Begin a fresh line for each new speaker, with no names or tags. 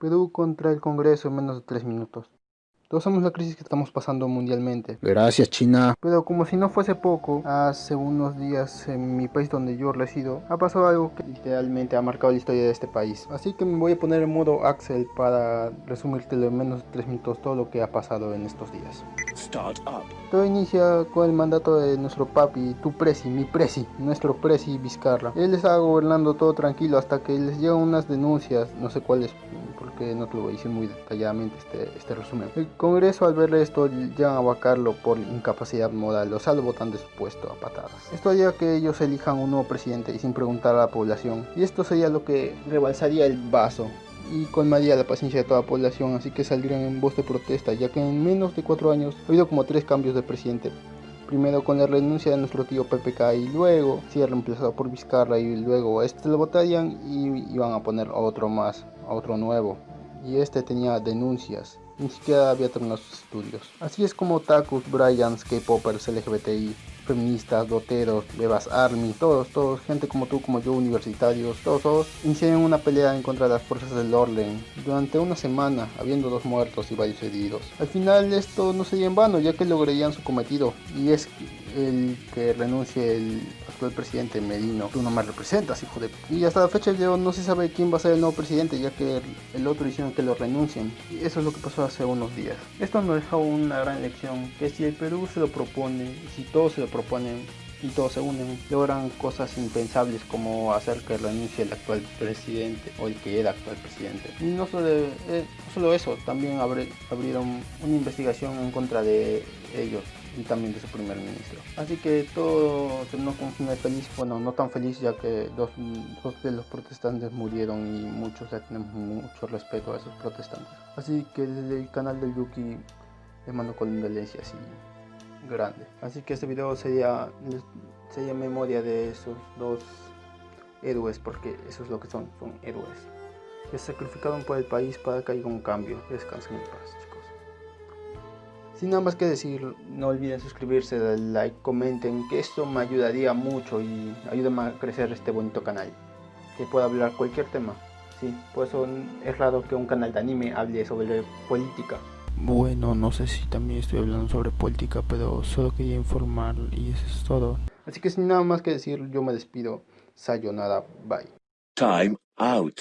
Perú contra el Congreso en menos de 3 minutos. Todos sabemos la crisis que estamos pasando mundialmente.
Gracias, China.
Pero como si no fuese poco, hace unos días en mi país donde yo resido, ha pasado algo que literalmente ha marcado la historia de este país. Así que me voy a poner en modo Axel para resumirte en menos de 3 minutos todo lo que ha pasado en estos días. Todo inicia con el mandato de nuestro papi, tu presi, mi presi, nuestro presi Vizcarra. Él estaba gobernando todo tranquilo hasta que les llegan unas denuncias, no sé cuáles, porque no te lo decir muy detalladamente este, este resumen. El Congreso al ver esto llegan a vacarlo por incapacidad moral, o sea lo votan de su puesto a patadas. Esto haría que ellos elijan un nuevo presidente y sin preguntar a la población. Y esto sería lo que rebalsaría el vaso y colmaría la paciencia de toda la población, así que saldrían en voz de protesta, ya que en menos de cuatro años ha habido como tres cambios de presidente. Primero con la renuncia de nuestro tío PPK y luego ha reemplazado por Vizcarra y luego este lo votarían y iban a poner otro más, otro nuevo. Y este tenía denuncias, ni siquiera había terminado sus estudios. Así es como Takus, Bryans, K-Poppers, LGBTI, feministas, doteros, bebas army, todos, todos, gente como tú, como yo, universitarios, todos, todos, iniciaron una pelea en contra de las fuerzas del orden durante una semana, habiendo dos muertos y varios heridos. Al final esto no sería en vano, ya que lograrían su cometido, y es el que renuncie el actual presidente Medino. Tú no me representas, hijo de... Y hasta la fecha de no se sabe quién va a ser el nuevo presidente, ya que el otro hicieron que lo renuncien. Y eso es lo que pasó hace unos días. Esto nos deja una gran lección, que si el Perú se lo propone, si todos se lo proponen, y todos se unen, logran cosas impensables como hacer que renuncie el actual presidente o el que era actual presidente. Y no solo, eh, solo eso, también abrieron una investigación en contra de ellos y también de su primer ministro. Así que todo terminó con un final feliz, bueno, no tan feliz ya que dos, dos, de los protestantes murieron y muchos ya tenemos mucho respeto a esos protestantes. Así que desde el canal del Yuki les mando condolencias así grande. Así que este video sería, sería memoria de esos dos héroes porque eso es lo que son, son héroes. Se sacrificaron por el país para que haya un cambio. Descansen en paz. Sin nada más que decir, no olviden suscribirse, darle like, comenten, que esto me ayudaría mucho y ayuda a crecer este bonito canal. Que pueda hablar cualquier tema. Sí, por eso es raro que un canal de anime hable sobre política. Bueno, no sé si también estoy hablando sobre política, pero solo quería informar y eso es todo. Así que sin nada más que decir, yo me despido. Sayonara, bye.
Time out.